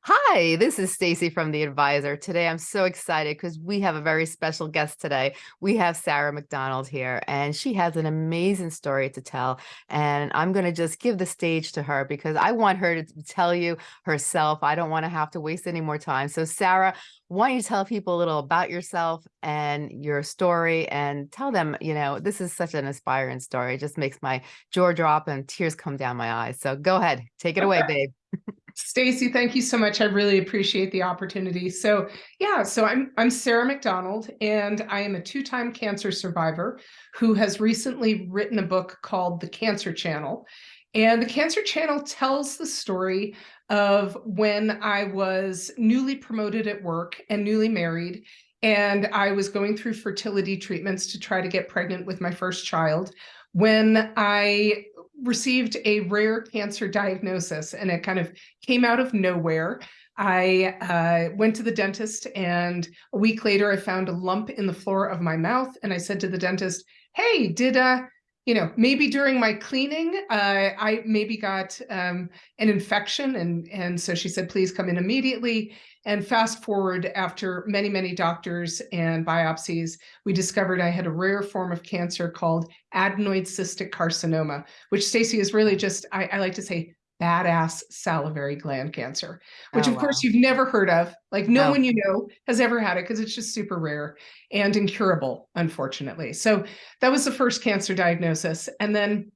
Hi, this is Stacy from The Advisor. Today I'm so excited because we have a very special guest today. We have Sarah McDonald here and she has an amazing story to tell. And I'm going to just give the stage to her because I want her to tell you herself. I don't want to have to waste any more time. So Sarah, why don't you tell people a little about yourself and your story and tell them, you know, this is such an inspiring story. It just makes my jaw drop and tears come down my eyes. So go ahead, take it away, babe. Stacy, thank you so much. I really appreciate the opportunity. So yeah, so I'm I'm Sarah McDonald, and I am a two-time cancer survivor who has recently written a book called The Cancer Channel. And the Cancer Channel tells the story of when I was newly promoted at work and newly married, and I was going through fertility treatments to try to get pregnant with my first child when I received a rare cancer diagnosis and it kind of came out of nowhere. I uh, went to the dentist and a week later I found a lump in the floor of my mouth and I said to the dentist, hey, did uh, you know, maybe during my cleaning, uh, I maybe got um, an infection. And, and so she said, please come in immediately. And fast forward after many, many doctors and biopsies, we discovered I had a rare form of cancer called adenoid cystic carcinoma, which Stacy is really just, I, I like to say, badass salivary gland cancer, which oh, of course you've never heard of. Like no, no, one you know has ever had it because it's just super rare and incurable, unfortunately. So that was the first cancer diagnosis. And then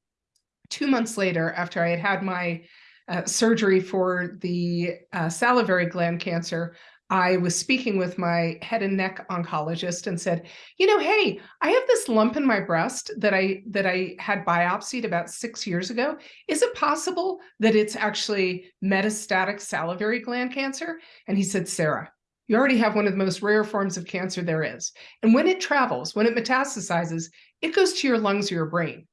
two months later, after I had had my uh, surgery for the uh, salivary gland cancer, I was speaking with my head and neck oncologist and said, you know, hey, I have this lump in my breast that I that I had biopsied about six years ago. Is it possible that it's actually metastatic salivary gland cancer? And he said, Sarah, you already have one of the most rare forms of cancer there is. And when it travels, when it metastasizes, it goes to your lungs or your brain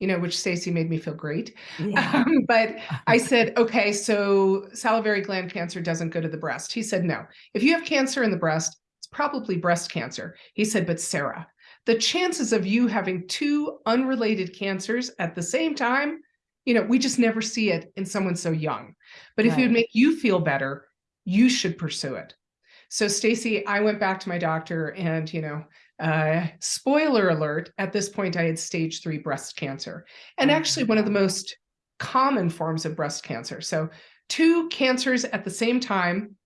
you know, which Stacy made me feel great. Yeah. Um, but I said, okay, so salivary gland cancer doesn't go to the breast. He said, no, if you have cancer in the breast, it's probably breast cancer. He said, but Sarah, the chances of you having two unrelated cancers at the same time, you know, we just never see it in someone so young. But right. if it would make you feel better, you should pursue it. So Stacy, I went back to my doctor and, you know, uh, spoiler alert, at this point I had stage three breast cancer and actually one of the most common forms of breast cancer. So two cancers at the same time,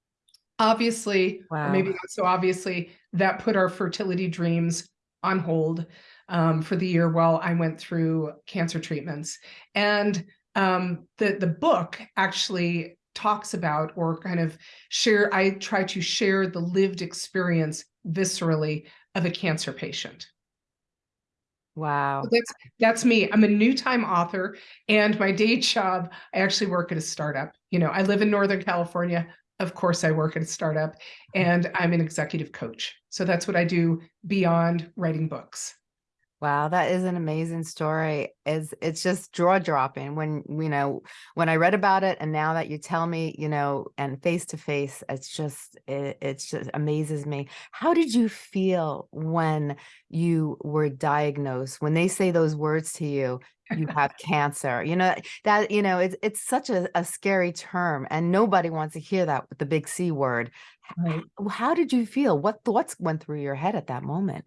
obviously, wow. maybe not so obviously, that put our fertility dreams on hold um, for the year while I went through cancer treatments. And um, the, the book actually talks about or kind of share, I try to share the lived experience viscerally of a cancer patient. Wow. So that's that's me. I'm a new time author and my day job, I actually work at a startup. You know, I live in Northern California. Of course, I work at a startup and I'm an executive coach. So that's what I do beyond writing books. Wow, that is an amazing story. Is it's just jaw dropping when you know when I read about it, and now that you tell me, you know, and face to face, it's just it it's just amazes me. How did you feel when you were diagnosed? When they say those words to you, you have cancer. You know that you know it's it's such a, a scary term, and nobody wants to hear that with the big C word. Right. How, how did you feel? What thoughts went through your head at that moment?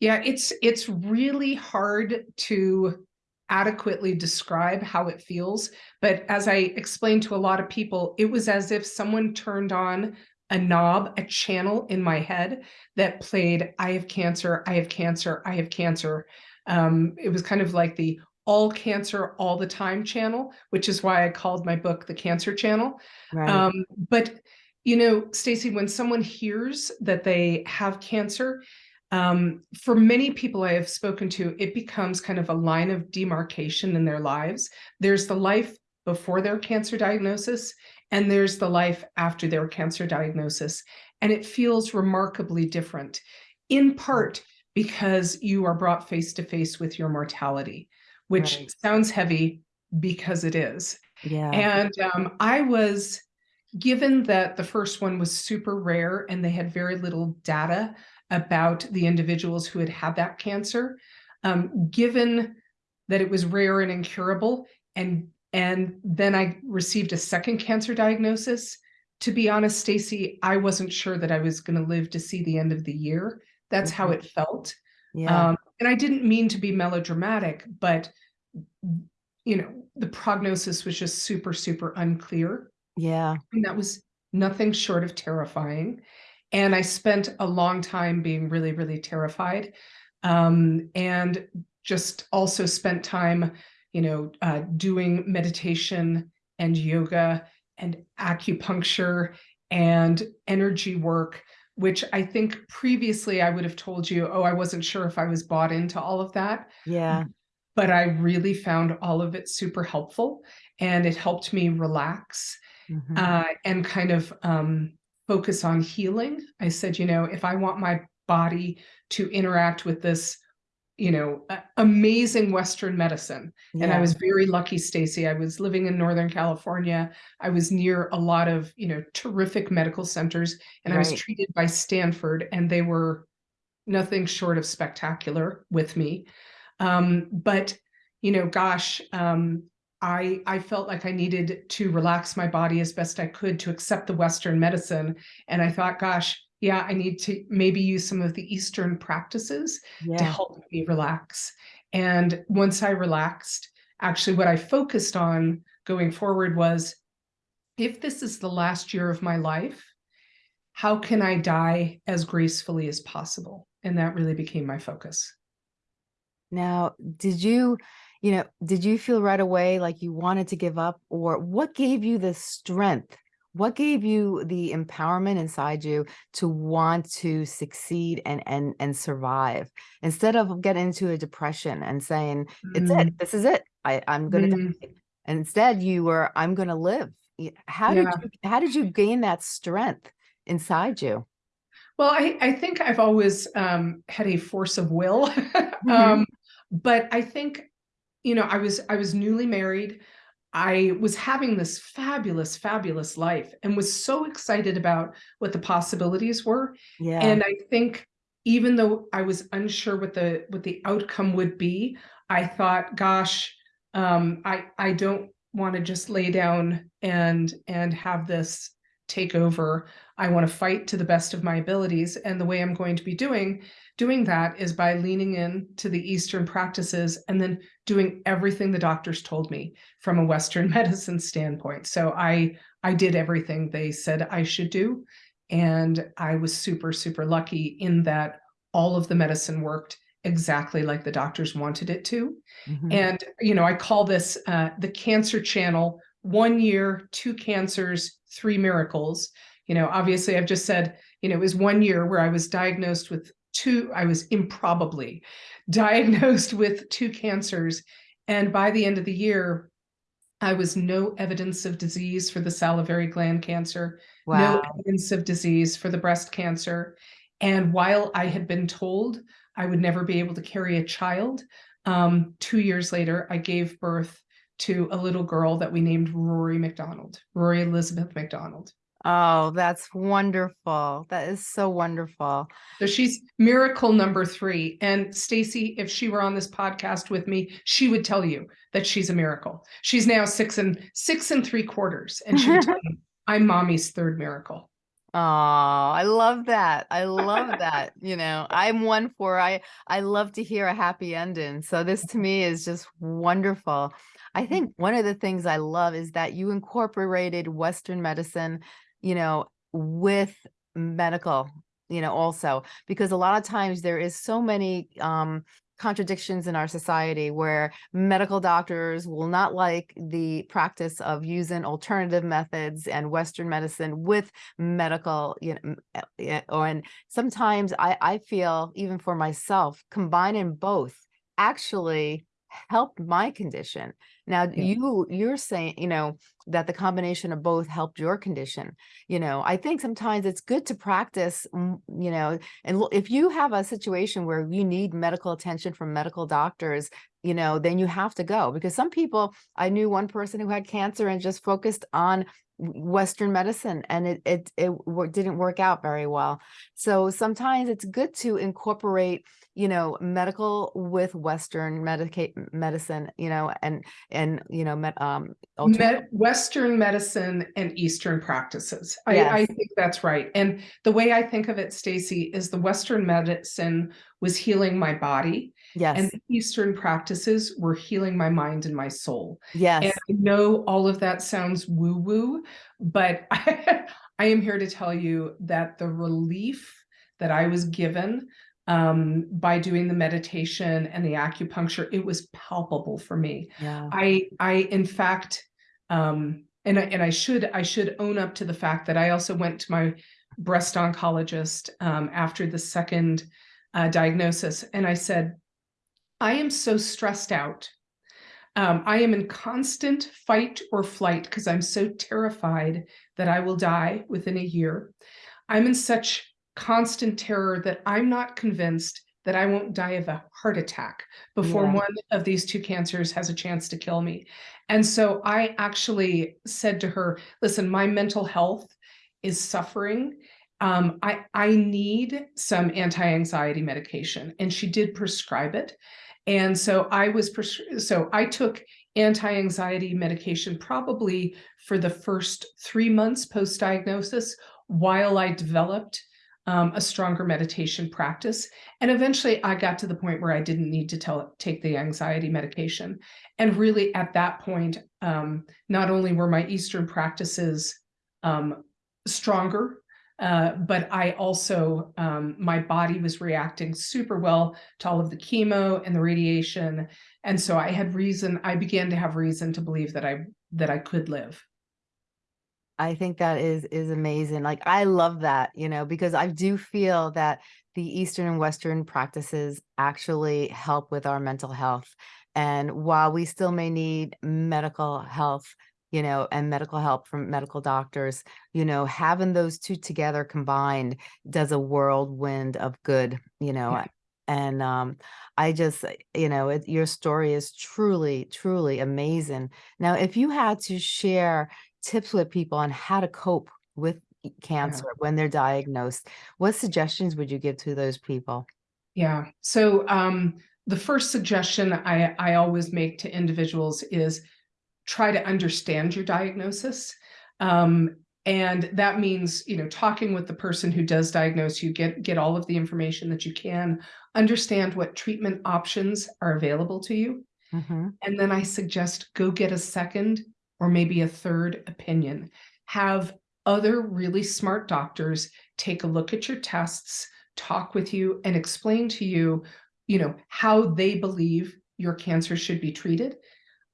Yeah, it's it's really hard to adequately describe how it feels. But as I explained to a lot of people, it was as if someone turned on a knob, a channel in my head that played, I have cancer, I have cancer, I have cancer. Um, it was kind of like the all cancer all the time channel, which is why I called my book The Cancer Channel. Right. Um, but, you know, Stacy, when someone hears that they have cancer, um, for many people I have spoken to, it becomes kind of a line of demarcation in their lives. There's the life before their cancer diagnosis, and there's the life after their cancer diagnosis. And it feels remarkably different, in part because you are brought face to face with your mortality, which right. sounds heavy because it is. Yeah. And um, I was given that the first one was super rare and they had very little data about the individuals who had had that cancer, um, given that it was rare and incurable. And, and then I received a second cancer diagnosis. to be honest, Stacy, I wasn't sure that I was going to live to see the end of the year. That's how Mhm. it felt. Yeah. Um, and I didn't mean to be melodramatic, but you know, the prognosis was just super, super unclear. Yeah. And that was nothing short of terrifying. And I spent a long time being really, really terrified. Um, and just also spent time, you know, uh, doing meditation and yoga and acupuncture and energy work, which I think previously I would have told you, oh, I wasn't sure if I was bought into all of that. Yeah. But I really found all of it super helpful and it helped me relax Mhm. uh, and kind of um, focus on healing. I said, you know, if I want my body to interact with this, you know, amazing Western medicine, and I was very lucky, Stacy. I was living in Northern California. I was near a lot of, you know, terrific medical centers, and I was treated by Stanford, and they were nothing short of spectacular with me. Um, but you know, gosh, um, I I felt like I needed to relax my body as best I could to accept the Western medicine, and I thought, gosh, yeah, I need to maybe use some of the Eastern practices to help me relax. And once I relaxed, actually, what I focused on going forward was if this is the last year of my life, how can I die as gracefully as possible? And that really became my focus. Now, did you, you know, did you feel right away like you wanted to give up or what gave you the strength? What gave you the empowerment inside you to want to succeed and and and survive instead of getting into a depression and saying, it's Mm, it, this is it. I, I'm gonna mm, die. And instead you were, I'm gonna live. How did you how did you gain that strength inside you? Well, I, I think I've always um, had a force of will. Mhm. um, but I think, you know, I was I was newly married. I was having this fabulous, fabulous life and was so excited about what the possibilities were. Yeah. And I think even though I was unsure what the what the outcome would be, I thought, gosh, um, I I don't want to just lay down and and have this take over. I want to fight to the best of my abilities. And the way I'm going to be doing doing that is by leaning in to the Eastern practices and then doing everything the doctors told me from a Western medicine standpoint. So I I did everything they said I should do. And I was super, super lucky in that all of the medicine worked exactly like the doctors wanted it to. Mhm. And, you know, I call this uh, the cancer channel one year, two cancers, three miracles. You know, obviously, I've just said, you know, it was one year where I was diagnosed with two, I was improbably diagnosed with two cancers. And by the end of the year, I was no evidence of disease for the salivary gland cancer, no evidence of disease for the breast cancer. And while I had been told I would never be able to carry a child, um, two years later, I gave birth to a little girl that we named Rory McDonald, Rory Elizabeth McDonald. Oh, that's wonderful. That is so wonderful. So she's miracle number three. And Stacy, if she were on this podcast with me, she would tell you that she's a miracle. She's now six and six and three quarters, and she would tell you, "I'm mommy's third miracle." Oh, I love that. I love that. You know, I'm one for I I love to hear a happy ending. So this to me is just wonderful. I mm-hmm. think one of the things I love is that you incorporated Western medicine, you know, with medical, you know, also because a lot of times there is so many um contradictions in our society where medical doctors will not like the practice of using alternative methods and Western medicine with medical, you know, uh, yeah, or and sometimes I, I feel even for myself, combining both actually helped my condition. Now Yeah. you you're saying, you know, that the combination of both helped your condition. You know, I think sometimes it's good to practice, mm, you know, and if you have a situation where you need medical attention from medical doctors, you know, then you have to go because some people, I knew one person who had cancer and just focused on Western medicine and it, it, it didn't work out very well. So sometimes it's good to incorporate, you know, medical with Western medica- medicine, you know, and, and, you know, met, um, Med- Western medicine and Eastern practices. I, I think that's right. And the way I think of it, Stacy, is the Western medicine was healing my body and yes, the Eastern practices were healing my mind and my soul. yes, And I know all of that sounds woo-woo, but I, am here to tell you that the relief that I was given um, by doing the meditation and the acupuncture, it was palpable for me. yeah, I, I, in fact, um, and I, and I should, I should own up to the fact that I also went to my breast oncologist um, after the second uh, diagnosis, and I said, I am so stressed out. Um, I am in constant fight or flight because I'm so terrified that I will die within a year. I'm in such constant terror that I'm not convinced that I won't die of a heart attack before Yeah. one of these two cancers has a chance to kill me. And so I actually said to her, listen, my mental health is suffering. Um, I, I need some anti-anxiety medication. And she did prescribe it. And so I was, so I took anti-anxiety medication probably for the first three months post-diagnosis while I developed um, a stronger meditation practice. And eventually I got to the point where I didn't need to tell, take the anxiety medication. And really at that point, um, not only were my Eastern practices um, stronger, uh, but I also, um, my body was reacting super well to all of the chemo and the radiation. And so I had reason, I began to have reason to believe that I, that I could live. I think that is is amazing. Like I love that, you know, because I do feel that the Eastern and Western practices actually help with our mental health. And while we still may need medical health, you know, and medical help from medical doctors, you know, having those two together combined does a whirlwind of good, you know. Yeah. And um, I just, you know, it, your story is truly, truly amazing. Now, if you had to share tips with people on how to cope with cancer when they're diagnosed, what suggestions would you give to those people? Yeah. So um, the first suggestion I, I always make to individuals is try to understand your diagnosis. Um, and that means, you know, talking with the person who does diagnose you, get, get all of the information that you can, understand what treatment options are available to you. Mhm. And then I suggest go get a second or maybe a third opinion. Have other really smart doctors take a look at your tests, talk with you, and explain to you, you know, how they believe your cancer should be treated.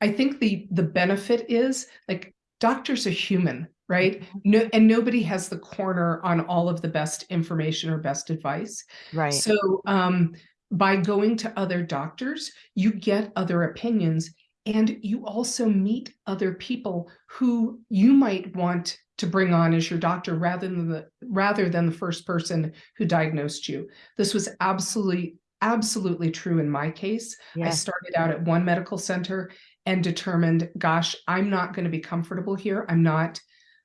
I think the the benefit is like doctors are human, right? No, and nobody has the corner on all of the best information or best advice. Right. So um, by going to other doctors, you get other opinions and you also meet other people who you might want to bring on as your doctor rather than the rather than the first person who diagnosed you. This was absolutely absolutely true in my case. I started out at one medical center and determined, gosh, I'm not going to be comfortable here. I'm not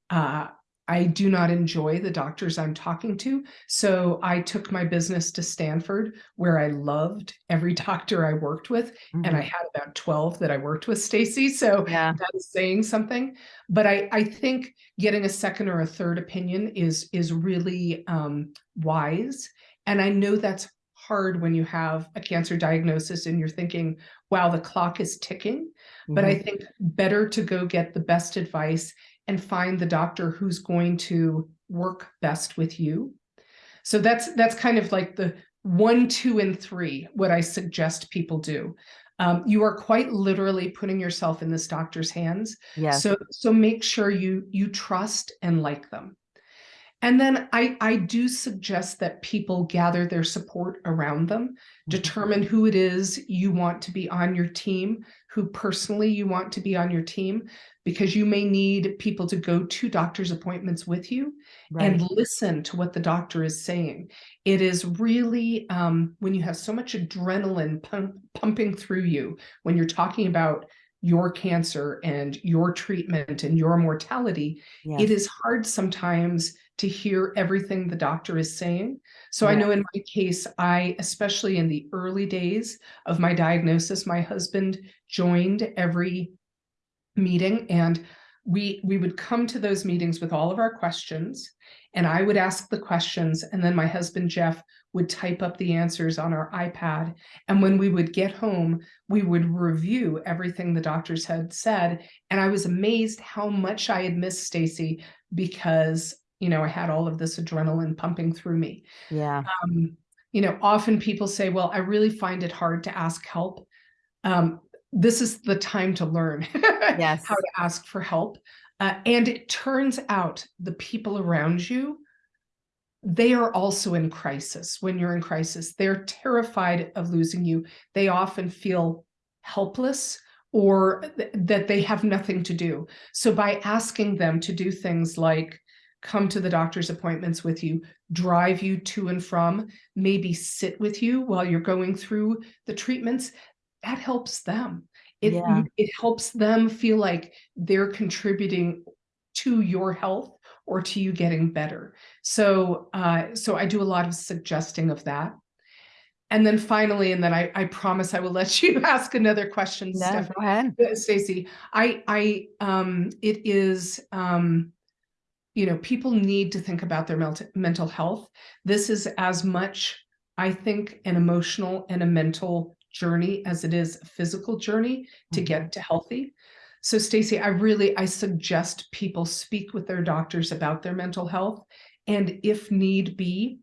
uh, I do not enjoy the doctors I'm talking to. So I took my business to Stanford, where I loved every doctor I worked with. And I Mhm. had about 12 that I worked with, Stacy. So Yeah. that is saying something. But I, I think getting a second or a third opinion is, is really um, wise. And I know that's hard when you have a cancer diagnosis and you're thinking, wow, the clock is ticking. But I Mhm. think better to go get the best advice and find the doctor who's going to work best with you. So that's that's kind of like the one, two, and three, what I suggest people do. Um, you are quite literally putting yourself in this doctor's hands. Yes. So so make sure you you trust and like them. And then I, I do suggest that people gather their support around them, Mhm. determine who it is you want to be on your team, who personally you want to be on your team, because you may need people to go to doctor's appointments with you Right. and listen to what the doctor is saying. It is really um, when you have so much adrenaline pump, pumping through you, when you're talking about your cancer and your treatment and your mortality, Yes. it is hard sometimes to hear everything the doctor is saying. So I know in my case, I, especially in the early days of my diagnosis, my husband joined every meeting and we we would come to those meetings with all of our questions and I would ask the questions and then my husband Jeff would type up the answers on our iPad. And when we would get home we would review everything the doctors had said. And I was amazed how much I had missed Stacy because you know I had all of this adrenaline pumping through me Yeah. um, you know, often people say, well, I really find it hard to ask help. Um, this is the time to learn Yes. how to ask for help. Uh, and it turns out the people around you, they are also in crisis when you're in crisis. They're terrified of losing you. They often feel helpless or th- that they have nothing to do. So by asking them to do things like come to the doctor's appointments with you, drive you to and from, maybe sit with you while you're going through the treatments, that helps them. It, Yeah. it helps them feel like they're contributing to your health or to you getting better. So, uh, so I do a lot of suggesting of that. And then finally, and then I, I promise I will let you ask another question, No, Stephanie. go ahead. Uh, Stacy, I, I, um, it is, um, you know, people need to think about their mental mental health. This is as much, I think, an emotional and a mental journey as it is a physical journey to get to healthy. So, Stacy, I really I suggest people speak with their doctors about their mental health, and if need be,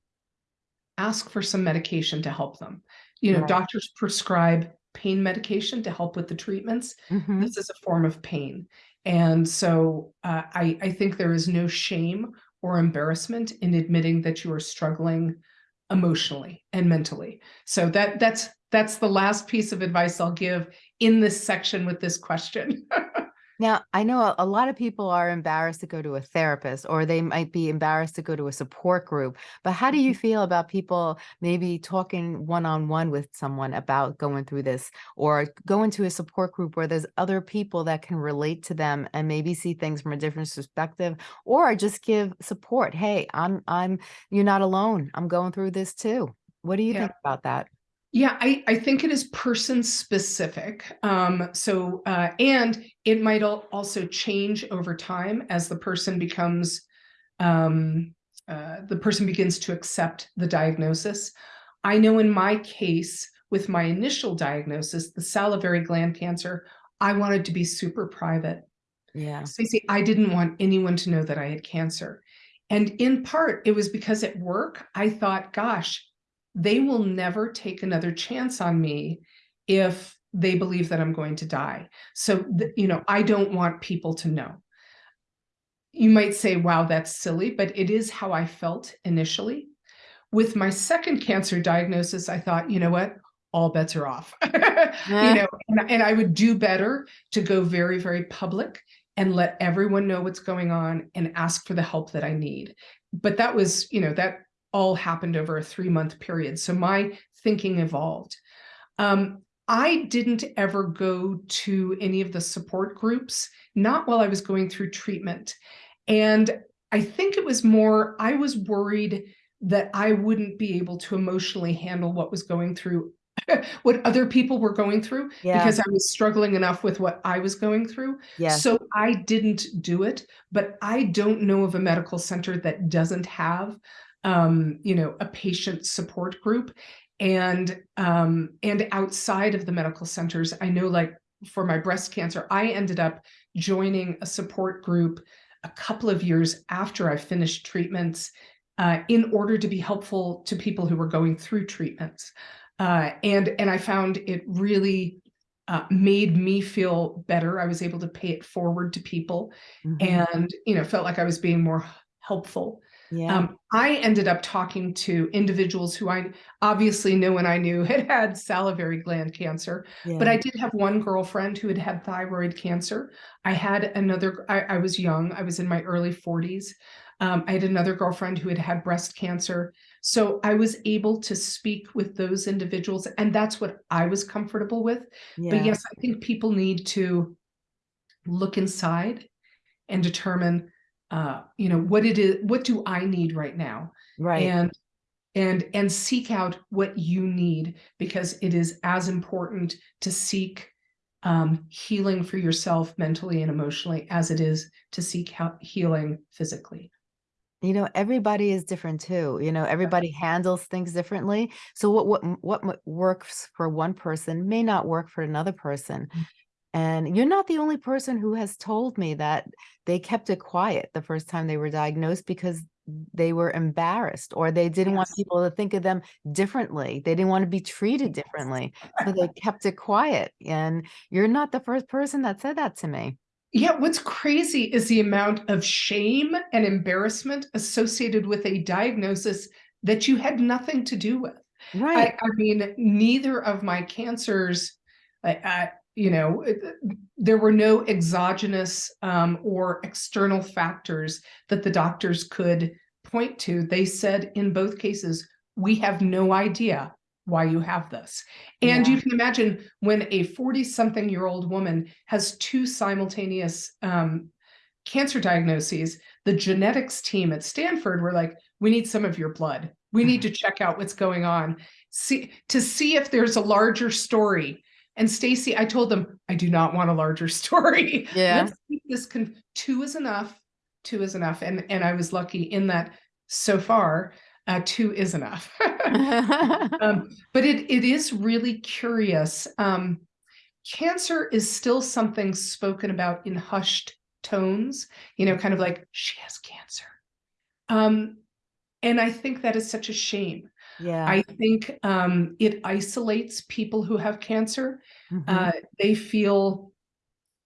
ask for some medication to help them. You know, Right. doctors prescribe pain medication to help with the treatments Mhm. this is a form of pain. And so uh, I, I think there is no shame or embarrassment in admitting that you are struggling emotionally and mentally. So that that's that's the last piece of advice I'll give in this section with this question. Now, I know a, a lot of people are embarrassed to go to a therapist or they might be embarrassed to go to a support group. But how do you mm-hmm. feel about people maybe talking one on one with someone about going through this or going to a support group where there's other people that can relate to them and maybe see things from a different perspective or just give support. Hey, I'm I'm you're not alone. I'm going through this too. What do you Yeah. think about that? Yeah, I, I think it is person specific. Um, so, uh, and it might al- also change over time as the person becomes, um, uh, the person begins to accept the diagnosis. I know in my case, with my initial diagnosis, the salivary gland cancer, I wanted to be super private. Yeah. Stacey, I didn't want anyone to know that I had cancer. And in part, it was because at work, I thought, gosh, they will never take another chance on me if they believe that I'm going to die. So, you know, I don't want people to know. You might say, wow, that's silly, but it is how I felt initially. With my second cancer diagnosis, I thought, you know what? All bets are off. you uh-huh. know, and, and I would do better to go very, very public and let everyone know what's going on and ask for the help that I need. But that was, you know, that all happened over a three month period. So my thinking evolved. Um, I didn't ever go to any of the support groups, not while I was going through treatment. And I think it was more, I was worried that I wouldn't be able to emotionally handle what was going through, what other people were going through, Yeah. because I was struggling enough with what I was going through. Yes. So I didn't do it, but I don't know of a medical center that doesn't have, um, you know, a patient support group. And um, and outside of the medical centers, I know like for my breast cancer, I ended up joining a support group a couple of years after I finished treatments uh, in order to be helpful to people who were going through treatments. Uh, and and I found it really uh, made me feel better. I was able to pay it forward to people, Mhm. and you know felt like I was being more helpful. yeah. Um, I ended up talking to individuals who I obviously knew and I knew had had salivary gland cancer, but. I did have one girlfriend who had had thyroid cancer. I had another. I, I was young. I was in my early 40s. Um, I had another girlfriend who had had breast cancer. So I was able to speak with those individuals, and that's what I was comfortable with. Yeah. But yes, I think people need to look inside and determine, uh, you know, what it is, what do I need right now? Right. And and and seek out what you need because it is as important to seek um, healing for yourself mentally and emotionally as it is to seek healing physically. You know, everybody is different too. You know, everybody handles things differently. So what what what works for one person may not work for another person. Mm. And you're not the only person who has told me that they kept it quiet the first time they were diagnosed because they were embarrassed or they didn't yes. want people to think of them differently. They didn't want to be treated differently. So they kept it quiet. And you're not the first person that said that to me. Yeah, what's crazy is the amount of shame and embarrassment associated with a diagnosis that you had nothing to do with. Right. I, I mean, neither of my cancers, I, you know, there were no exogenous um, or external factors that the doctors could point to. They said in both cases, we have no idea why you have this. And yeah. you can imagine when a 40 something year old woman has two simultaneous um, cancer diagnoses, the genetics team at Stanford were like, we need some of your blood. We need mm-hmm. to check out what's going on, see to see if there's a larger story. And Stacy, I told them, I do not want a larger story. Yeah. Let's keep this two is enough. Two is enough. And and I was lucky in that so far uh, two is enough. um, but it, it is really curious. Um, cancer is still something spoken about in hushed tones, you know, kind of like, she has cancer. Um, and I think that is such a shame. Yeah. I think um, it isolates people who have cancer. Mm -hmm. uh, they feel,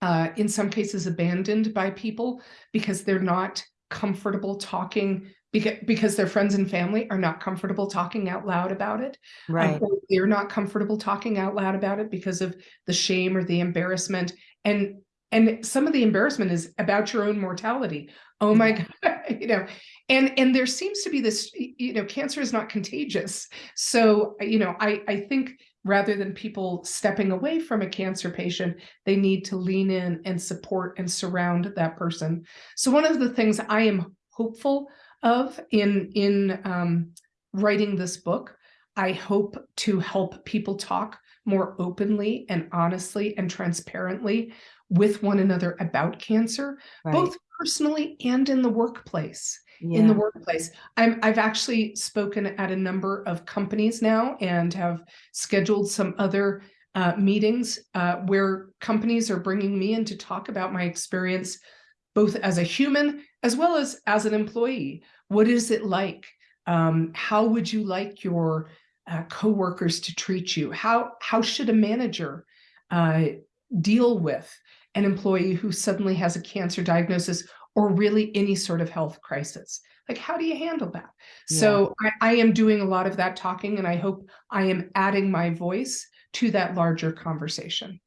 uh, in some cases, abandoned by people because they're not comfortable talking because because their friends and family are not comfortable talking out loud about it. Right. They're not comfortable talking out loud about it because of the shame or the embarrassment. And and some of the embarrassment is about your own mortality. Oh my God, you know, and and there seems to be this, you know, cancer is not contagious. So, you know, I I think rather than people stepping away from a cancer patient, they need to lean in and support and surround that person. So one of the things I am hopeful of in in um, writing this book. I hope to help people talk more openly and honestly and transparently with one another about cancer, right. both personally and in the workplace. Yeah. In the workplace, I'm, I've actually spoken at a number of companies now and have scheduled some other uh, meetings uh, where companies are bringing me in to talk about my experience both as a human as well as as an employee. What is it like? Um, how would you like your uh, coworkers to treat you? How, how should a manager uh, deal with an employee who suddenly has a cancer diagnosis or really any sort of health crisis? Like, how do you handle that? Yeah. So I, I am doing a lot of that talking and I hope I am adding my voice to that larger conversation.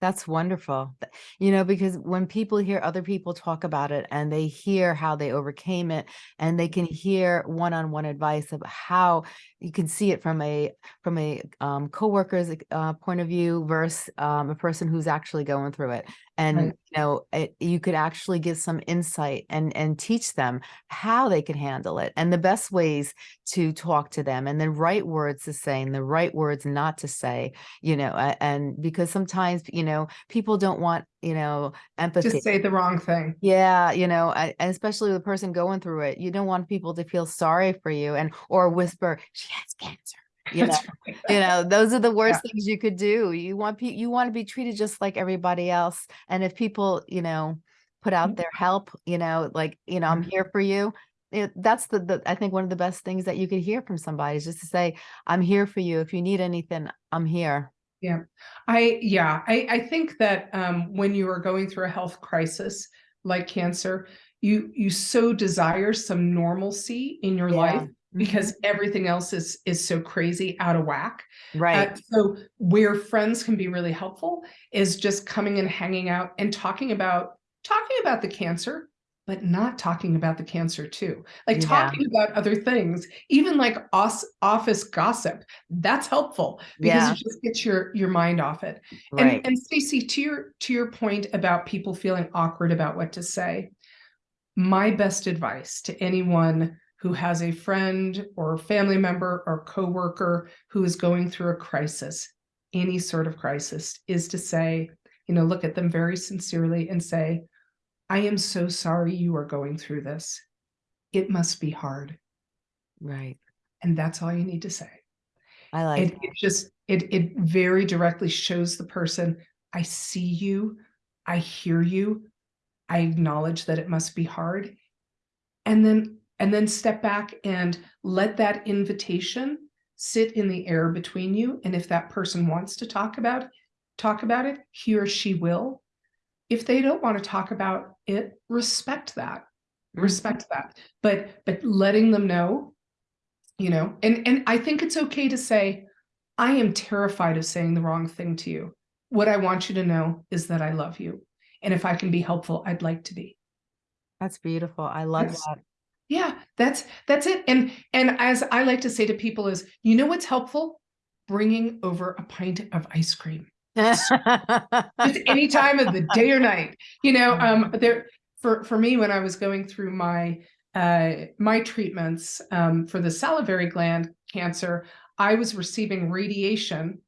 That's wonderful. You know, because when people hear other people talk about it and they hear how they overcame it and they can hear one-on-one -on -one advice of how you can see it from a from a um, co-worker's uh, point of view versus um, a person who's actually going through it and right. you know it, you could actually give some insight and and teach them how they can handle it and the best ways to talk to them and the right words to say and the right words not to say you know and because sometimes you know people don't want you know empathy. to say the wrong thing. Yeah you know and especially the person going through it you don't want people to feel sorry for you and or whisper she has cancer you know, you know, those are the worst yeah. things you could do. You want you want to be treated just like everybody else. And if people, you know, put out mm-hmm. their help, you know, like, you know, I'm mm-hmm. here for you. It, that's the, the, I think one of the best things that you could hear from somebody is just to say, I'm here for you. If you need anything, I'm here. Yeah, I, yeah, I, I think that um, when you are going through a health crisis like cancer, you, you so desire some normalcy in your yeah. life because mm-hmm. everything else is is so crazy out of whack. Right. Uh, so where friends can be really helpful is just coming and hanging out and talking about talking about the cancer, but not talking about the cancer too. Like Yeah. talking about other things, even like os- office gossip, that's helpful because Yeah. it just gets your your mind off it. And Right. and Stacey, to your to your point about people feeling awkward about what to say, my best advice to anyone who has a friend or family member or coworker who is going through a crisis, any sort of crisis, is to say, you know, look at them very sincerely and say, I am so sorry you are going through this. It must be hard. Right. And that's all you need to say. I like It, it just it it very directly shows the person, I see you, I hear you, I acknowledge that it must be hard. And then and then step back and let that invitation sit in the air between you. And if that person wants to talk about talk about it, he or she will. If they don't want to talk about it, respect that. Mhm. Respect that. But but letting them know you know and and i think it's okay to say i am terrified of saying the wrong thing to you what i want you to know is that i love you and if i can be helpful i'd like to be That's beautiful. I love Yes. that. Yeah that's that's it. And and as i like to say to people is you know what's helpful? Bringing over a pint of ice cream. Just any time of the day or night. You know um there for for me when i was going through my uh my treatments um for the salivary gland cancer i was receiving radiation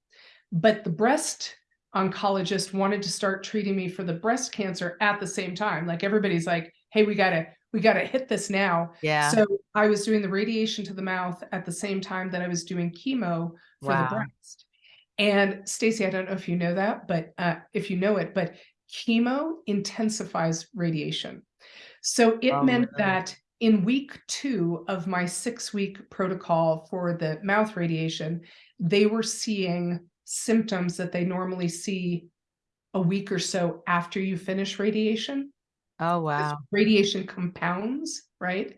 but the breast oncologist wanted to start treating me for the breast cancer at the same time. Like everybody's like hey we gotta we gotta hit this now Yeah. so i was doing the radiation to the mouth at the same time that i was doing chemo for Wow. the breast and Stacey, I don't know if you know that, but uh, if you know it, but chemo intensifies radiation. So it Oh, meant that in week two of my six week protocol for the mouth radiation, they were seeing symptoms that they normally see a week or so after you finish radiation. Oh, wow. Radiation compounds, right?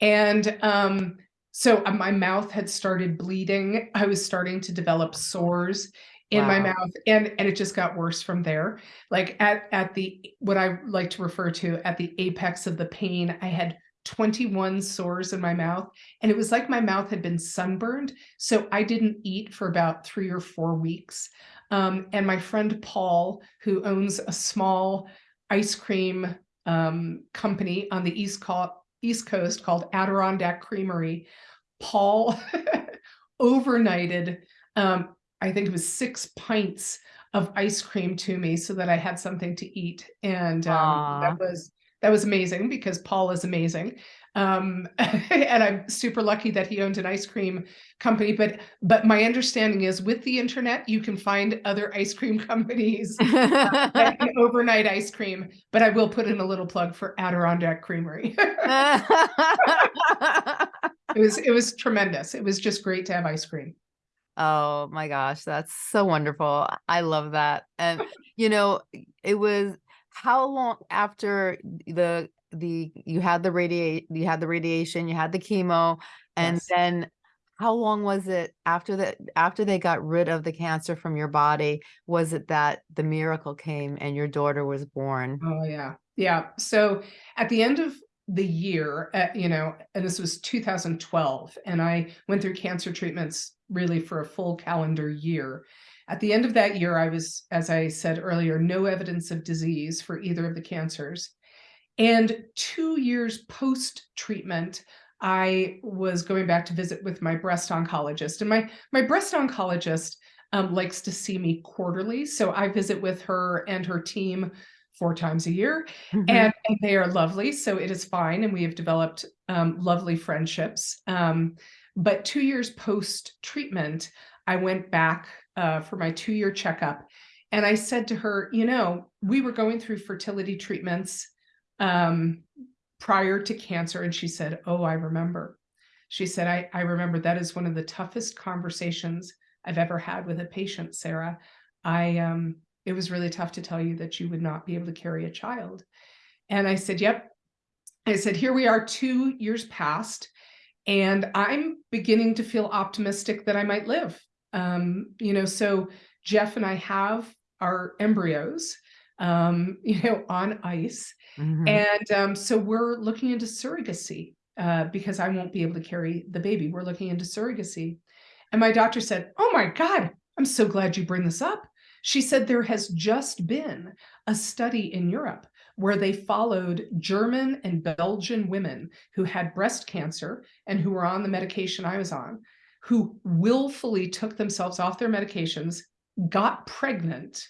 And um, so uh, my mouth had started bleeding. I was starting to develop sores in my mouth, and and it just got worse from there. Like at at the what I like to refer to at the apex of the pain, I had 21 sores in my mouth, and it was like my mouth had been sunburned. So I didn't eat for about three or four weeks. Um, and my friend Paul, who owns a small ice cream um, company on the East, Co- East Coast called Adirondack Creamery, Paul overnighted, um, I think it was six pints of ice cream to me so that I had something to eat. And um, that was that was amazing because Paul is amazing. Um, and I'm super lucky that he owned an ice cream company. But but my understanding is with the internet, you can find other ice cream companies that overnight ice cream. But I will put in a little plug for Adirondack Creamery. it was it was tremendous. It was just great to have ice cream. Oh my gosh, that's so wonderful. I love that. And you know, it was how long after the the you had the radiate you had the radiation, you had the chemo, and Yes. then how long was it after the after they got rid of the cancer from your body? Was it that the miracle came and your daughter was born? Oh yeah. Yeah. So at the end of the year, uh, you know, and this was 2012, and I went through cancer treatments really for a full calendar year. At the end of that year, I was, as I said earlier, no evidence of disease for either of the cancers. And two years post treatment, I was going back to visit with my breast oncologist, and my my breast oncologist um, likes to see me quarterly, so I visit with her and her team four times a year, Mhm. and, and they are lovely, so it is fine, and we have developed um, lovely friendships. Um, but two years post treatment, I went back uh, for my two year checkup, and I said to her, you know, we were going through fertility treatments um, prior to cancer. And she said, Oh, I remember. She said, I, I remember that is one of the toughest conversations I've ever had with a patient, Sarah. I um it was really tough to tell you that you would not be able to carry a child. And I said, Yep. I said, Here we are, two years past, and I'm beginning to feel optimistic that I might live. Um, you know, so Jeff and I have our embryos. Um, you know, on ice. Mhm. And um, so we're looking into surrogacy uh, because I won't be able to carry the baby. We're looking into surrogacy. And my doctor said, Oh my God, I'm so glad you bring this up. She said there has just been a study in Europe where they followed German and Belgian women who had breast cancer and who were on the medication I was on, who willfully took themselves off their medications, got pregnant,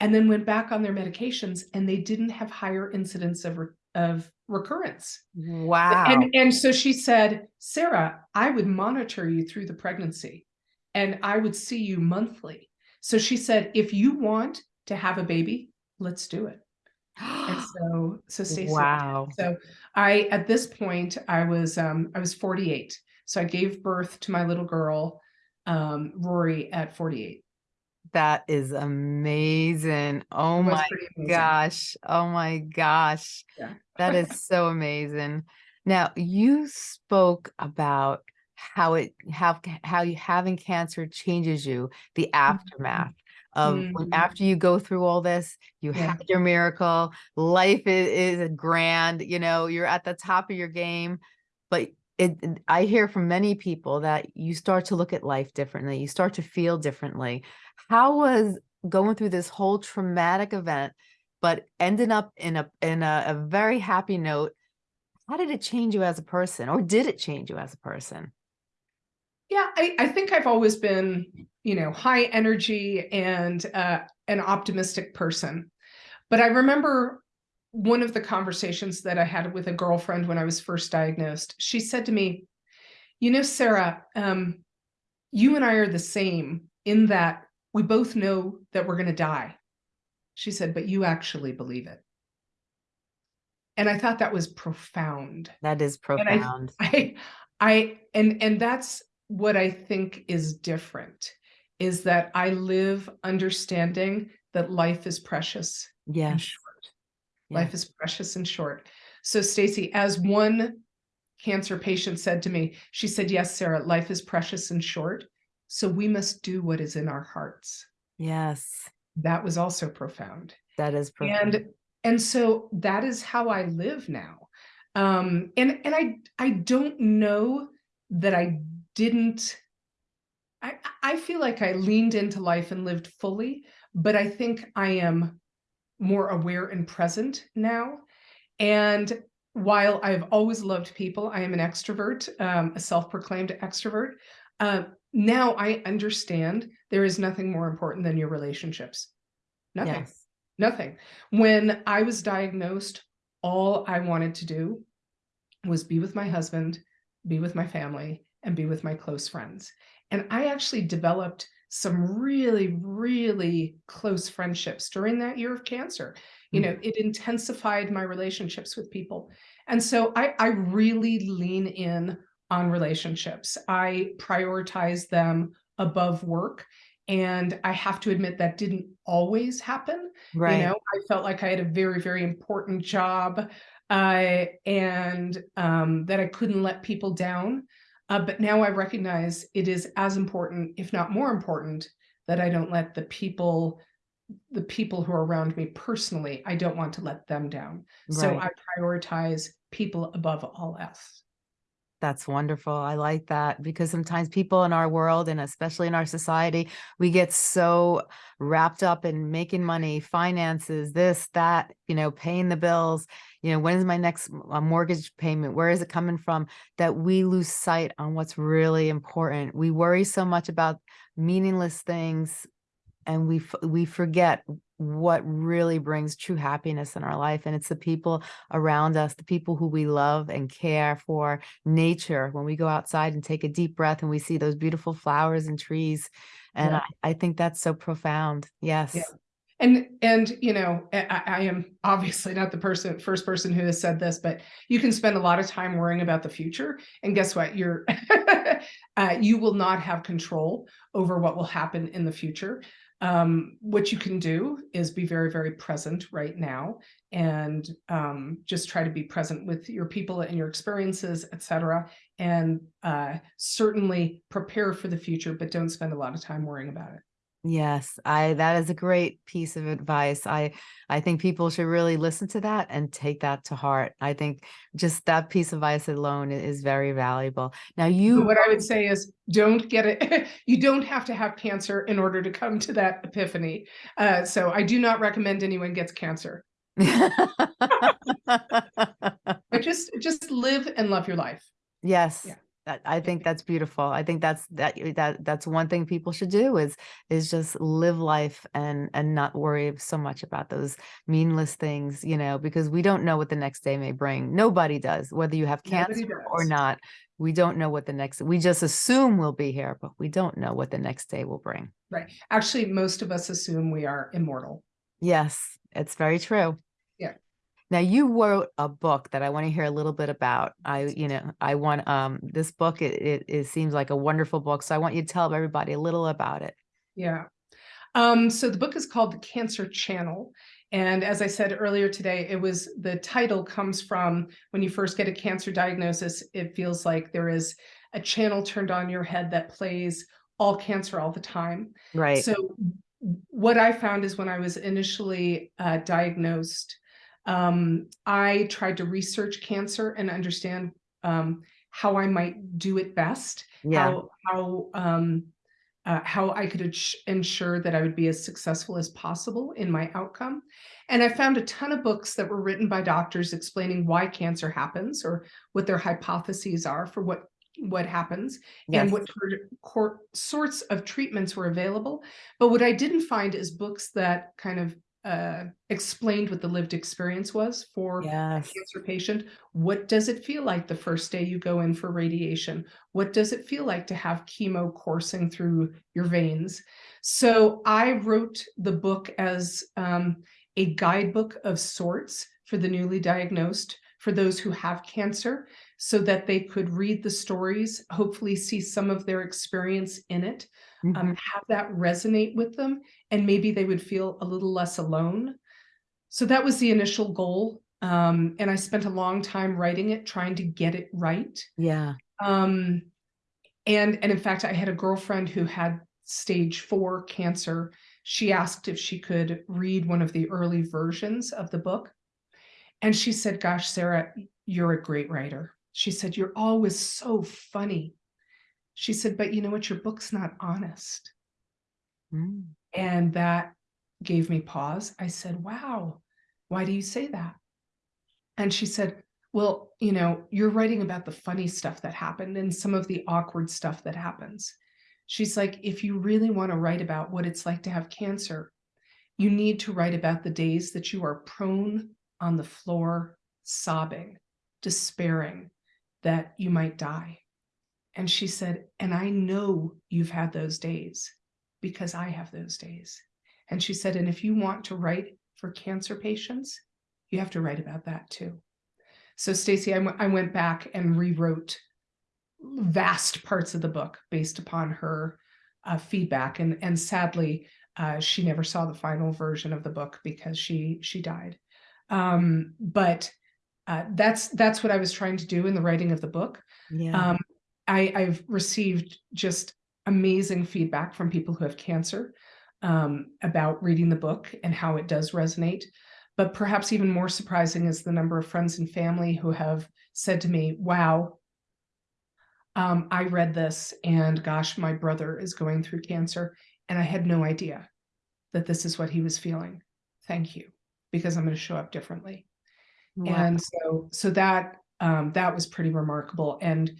and then went back on their medications and they didn't have higher incidence of, re- of recurrence. Wow. And, and so she said, Sarah, I would monitor you through the pregnancy and I would see you monthly. So she said, if you want to have a baby, let's do it. And so, so Stacey, Wow. so I, at this point, I was, um, I was 48. So I gave birth to my little girl, um, Rory at 48. That is amazing. Oh my amazing. gosh. Oh my gosh. Yeah. That is so amazing. Now, you spoke about how it how how you having cancer changes you, the aftermath of when Mhm. after you go through all this, you Yeah. had your miracle, life is, is grand, you know, you're at the top of your game, but it, I hear from many people that you start to look at life differently, you start to feel differently. How was going through this whole traumatic event, but ending up in a in a, a very happy note? How did it change you as a person, or did it change you as a person? Yeah, I, I think I've always been, you know, high energy and uh, an optimistic person. But I remember one of the conversations that I had with a girlfriend when I was first diagnosed. She said to me, You know, Sarah, um, you and I are the same in that we both know that we're going to die. She said, But you actually believe it. And I thought that was profound. That is And I profound. I I and and that's what I think is different is that I live understanding that life is precious Yes. Yeah. Life is precious and short. So Stacy, as one cancer patient said to me, she said, "Yes, Sarah, life is precious and short, so we must do what is in our hearts." Yes. That was also profound. That is profound. and and so that is how i live now um and and i i don't know that i didn't i i feel like i leaned into life and lived fully but i think i am more aware and present now and while i've always loved people i am an extrovert um, a self-proclaimed extrovert uh, now i understand there is nothing more important than your relationships nothing Yes. Nothing. When I was diagnosed, all I wanted to do was be with my husband, be with my family, and be with my close friends. And I actually developed some really, really close friendships during that year of cancer. You Mm. know, it intensified my relationships with people. And so I, I really lean in on relationships. I prioritize them above work. And I have to admit that didn't always happen. Right. You know, I felt like I had a very, very important job uh, and um, that I couldn't let people down. Uh, but now I recognize it is as important, if not more important, that I don't let the people, the people who are around me personally, I don't want to let them down. So I prioritize people above all else. That's wonderful. I like that because sometimes people in our world and especially in our society, we get so wrapped up in making money, finances, this, that, you know, paying the bills, you know, when's my next mortgage payment? Where is it coming from? That we lose sight on what's really important. We worry so much about meaningless things and we we forget what really brings true happiness in our life and it's the people around us the people who we love and care for nature when we go outside and take a deep breath and we see those beautiful flowers and trees and Yeah. I, I think that's so profound yes And and you know, I, I am obviously not the person first person who has said this, but you can spend a lot of time worrying about the future, and guess what? You're uh, you will not have control over what will happen in the future. Um, what you can do is be very very present right now, and um, just try to be present with your people and your experiences, etc. And uh, certainly prepare for the future, but don't spend a lot of time worrying about it. Yes, I that is a great piece of advice. I I think people should really listen to that and take that to heart. I think just that piece of advice alone is very valuable. Now you what I would say is don't get it. you don't have to have cancer in order to come to that epiphany. Uh, so I do not recommend anyone gets cancer. But just just live and love your life. Yes. Yeah. I think that's beautiful. I think that's that that that's one thing people should do is is just live life and and not worry so much about those meaningless things, you know, because we don't know what the next day may bring. Nobody does, whether you have cancer or not. We don't know what the next we just assume we'll be here, but we don't know what the next day will bring. Right. Actually, most of us assume we are immortal. Yes, it's very true. Yeah. Now you wrote a book that I want to hear a little bit about. I, you know, I want um this book. It, it it seems like a wonderful book, so I want you to tell everybody a little about it. Yeah. Um, so the book is called The Cancer Channel. And as I said earlier today, it was the title comes from when you first get a cancer diagnosis, it feels like there is a channel turned on your head that plays all cancer all the time. Right. So what I found is when I was initially uh, diagnosed, um, I tried to research cancer and understand um, how I might do it best, yeah. how how um, uh, how I could ensure that I would be as successful as possible in my outcome. And I found a ton of books that were written by doctors explaining why cancer happens or what their hypotheses are for what what happens Yes. and what sort of- cor- sorts of treatments were available. But what I didn't find is books that kind of uh, explained what the lived experience was for a cancer patient. What does it feel like the first day you go in for radiation? What does it feel like to have chemo coursing through your veins? So I wrote the book as um, a guidebook of sorts for the newly diagnosed, for those who have cancer, so that they could read the stories, hopefully see some of their experience in it, um, Mhm. have that resonate with them, and maybe they would feel a little less alone. So that was the initial goal. Um, and I spent a long time writing it, trying to get it right. Yeah. Um, and and in fact, I had a girlfriend who had stage four cancer. She asked if she could read one of the early versions of the book. And she said, Gosh, Sarah, you're a great writer. She said, You're always so funny. She said, But you know what? Your book's not honest. Mm. And that gave me pause. I said, Wow, why do you say that? And she said, Well, you know, you're writing about the funny stuff that happened and some of the awkward stuff that happens. She's like, If you really want to write about what it's like to have cancer, you need to write about the days that you are prone on the floor, sobbing, despairing that you might die. And she said, And I know you've had those days because I have those days. And she said, And if you want to write for cancer patients, you have to write about that too. So, Stacy, I went back and rewrote vast parts of the book based upon her uh, feedback. And, and sadly, uh, she never saw the final version of the book because she she died. Um, but uh, that's that's what I was trying to do in the writing of the book. Yeah. Um, I, I've received just amazing feedback from people who have cancer um, about reading the book and how it does resonate. But perhaps even more surprising is the number of friends and family who have said to me, Wow, um, I read this, and gosh, my brother is going through cancer, and I had no idea that this is what he was feeling. Thank you, because I'm going to show up differently Wow. and so so that um that was pretty remarkable and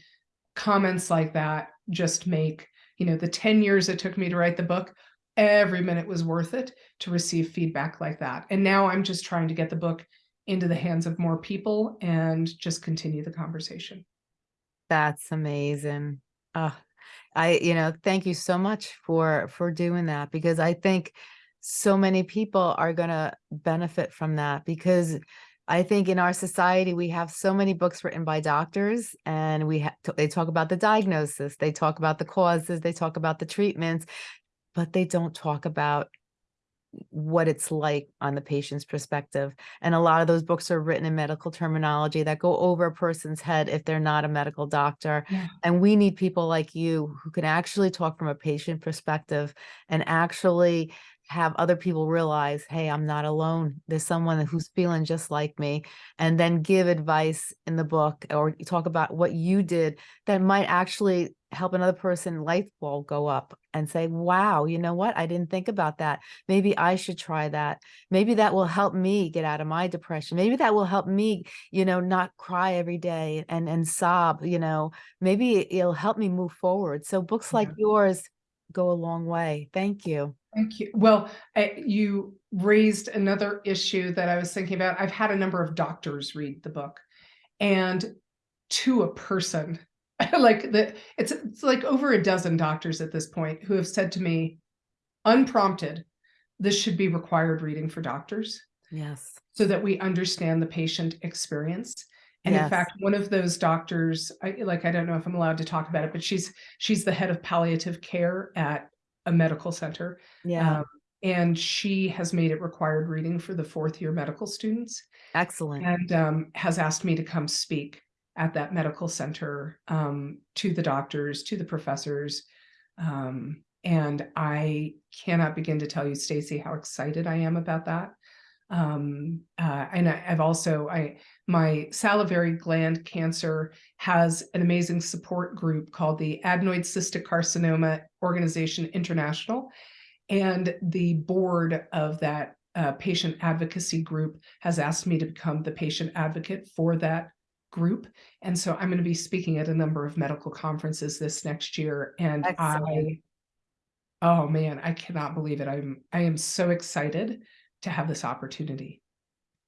comments like that just make you know the 10 years it took me to write the book every minute was worth it to receive feedback like that and now i'm just trying to get the book into the hands of more people and just continue the conversation That's amazing. Uh, I, you know, thank you so much for for doing that because I think so many people are going to benefit from that because I think in our society we have so many books written by doctors and we they talk about the diagnosis, they talk about the causes, they talk about the treatments, but they don't talk about what it's like on the patient's perspective. And a lot of those books are written in medical terminology that go over a person's head if they're not a medical doctor. Yeah. And we need people like you who can actually talk from a patient perspective and actually have other people realize, hey, I'm not alone. There's someone who's feeling just like me. And then give advice in the book or talk about what you did that might actually help another person light bulb go up and say, wow, you know what? I didn't think about that. Maybe I should try that. Maybe that will help me get out of my depression. Maybe that will help me, you know, not cry every day and, and sob, you know, maybe it'll help me move forward. So books like yours go a long way. Thank you. Thank you. Well, I, you raised another issue that I was thinking about. I've had a number of doctors read the book, and to a person, like the it's it's like over a dozen doctors at this point who have said to me, unprompted, this should be required reading for doctors Yes. so that we understand the patient experience. And in fact, one of those doctors, I like I don't know if I'm allowed to talk about it, but she's she's the head of palliative care at a medical center. Yeah. Um, and she has made it required reading for the fourth year medical students Excellent. and um, has asked me to come speak at that medical center um, to the doctors, to the professors. Um, and I cannot begin to tell you, Stacy, how excited I am about that. Um, uh, and I, I've also, I my salivary gland cancer has an amazing support group called the Adenoid Cystic Carcinoma Organization International. And the board of that uh, patient advocacy group has asked me to become the patient advocate for that group. And so I'm going to be speaking at a number of medical conferences this next year. And Excellent. I, oh man, I cannot believe it. I'm, I am so excited to have this opportunity.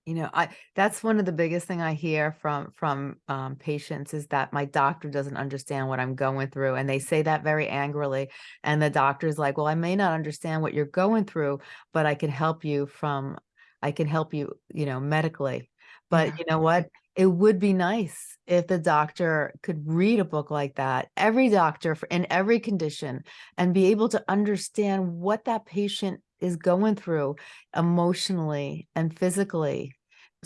You know, I that's one of the biggest thing I hear from from um, patients is that my doctor doesn't understand what I'm going through, and they say that very angrily. And the doctor's like, "Well, I may not understand what you're going through, but I can help you from, I can help you, you know, medically." But Yeah. you know what? It would be nice if the doctor could read a book like that, every doctor for, in every condition, and be able to understand what that patient is going through emotionally and physically.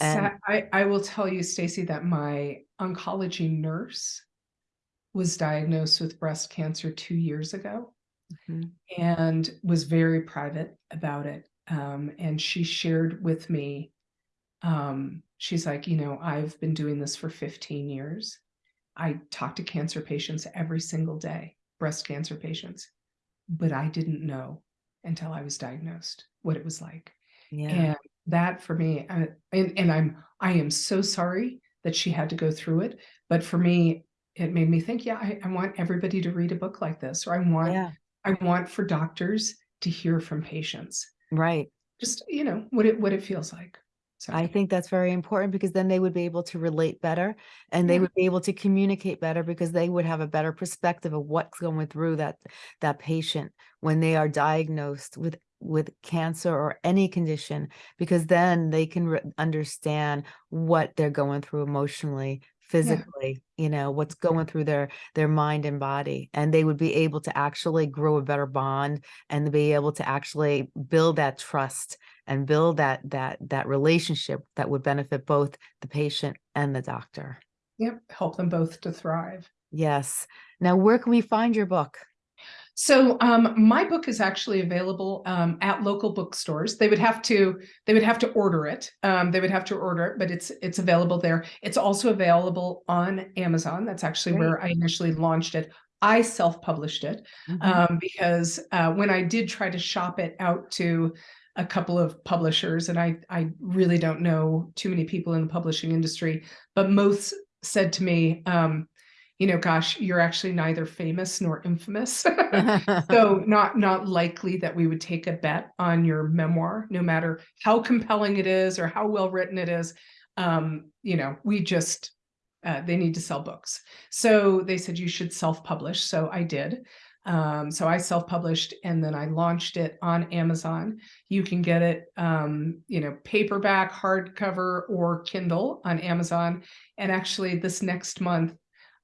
And I, I will tell you, Stacy, that my oncology nurse was diagnosed with breast cancer two years ago Mhm. and was very private about it. Um, and she shared with me, um, she's like, you know, I've been doing this for 15 years. I talk to cancer patients every single day, breast cancer patients, but I didn't know until I was diagnosed what it was like. yeah, And that for me, uh, and and I'm I am so sorry that she had to go through it, but for me, it made me think, yeah, I, I want everybody to read a book like this, or I want yeah, I want for doctors to hear from patients, right. just you know what it what it feels like. So I think that's very important because then they would be able to relate better and they Yeah. would be able to communicate better because they would have a better perspective of what's going through that that patient when they are diagnosed with with cancer or any condition because then they can understand what they're going through emotionally physically you know what's going through their their mind and body and they would be able to actually grow a better bond and be able to actually build that trust and build that that that relationship that would benefit both the patient and the doctor. yep, help them both to thrive. Yes. Now, where can we find your book? So um, my book is actually available um, at local bookstores. They would have to they would have to order it. Um, they would have to order it, but it's it's available there. It's also available on Amazon. That's actually Great. where I initially launched it. I self-published it Mhm. um, because uh, when I did try to shop it out to a couple of publishers, and I I really don't know too many people in the publishing industry, but most said to me, um, you know, gosh, you're actually neither famous nor infamous. so not not likely that we would take a bet on your memoir no matter how compelling it is or how well written it is. Um you know we just uh, they need to sell books. So they said you should self-publish. So i did um, so i self-published and then i launched it on amazon you can get it um, you know paperback hardcover or kindle on amazon and actually this next month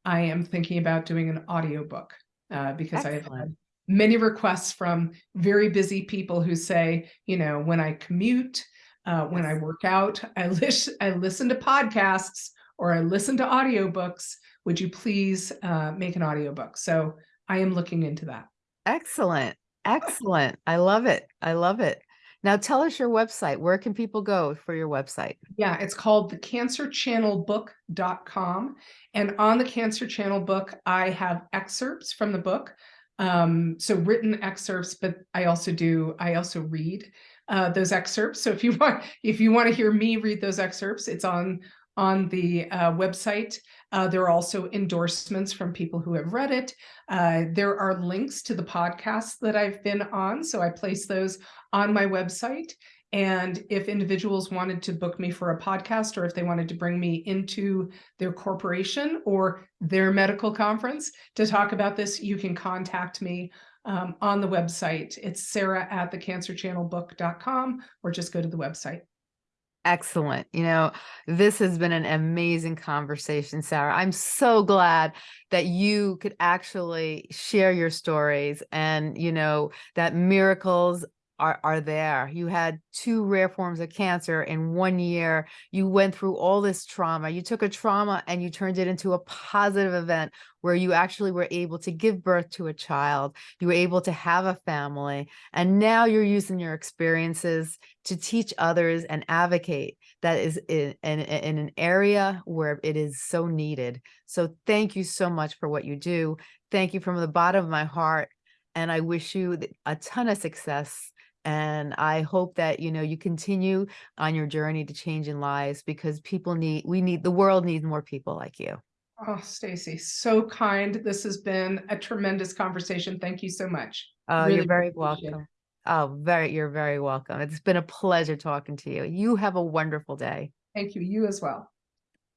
i am thinking about doing an audiobook uh, because I have had many requests from very busy people who say, you know, when I commute, uh, when I work out, I listen, I listen to podcasts or I listen to audiobooks. Would you please uh, make an audiobook? So I am looking into that. Excellent. Excellent. I love it. I love it. Now tell us your website. Where can people go for your website? Yeah, it's called the cancerchannelbook.com. And on the Cancer Channel book, I have excerpts from the book. Um, so written excerpts, but I also do, I also read uh, those excerpts. So if you want, if you want to hear me read those excerpts, it's on on the uh, website. Uh, there are also endorsements from people who have read it. Uh, there are links to the podcasts that I've been on, so I place those on my website. And if individuals wanted to book me for a podcast or if they wanted to bring me into their corporation or their medical conference to talk about this, you can contact me um, on the website. It's sarah at thecancerchannelbook.com or just go to the website. Excellent. You know, this has been an amazing conversation, Sarah. I'm so glad that you could actually share your stories and, you know, that miracles are, are there. You had two rare forms of cancer in one year. You went through all this trauma. You took a trauma and you turned it into a positive event where you actually were able to give birth to a child. You were able to have a family. And now you're using your experiences to teach others and advocate that is in, in, in an area where it is so needed. So thank you so much for what you do. Thank you from the bottom of my heart. And I wish you a ton of success and I hope that, you know, you continue on your journey to changing lives because people need, we need, the world needs more people like you. Oh, Stacy, so kind. This has been a tremendous conversation. Thank you so much. Oh, Really you're very appreciate it. welcome. Oh, very, you're very welcome. It's been a pleasure talking to you. You have a wonderful day. Thank you. You as well.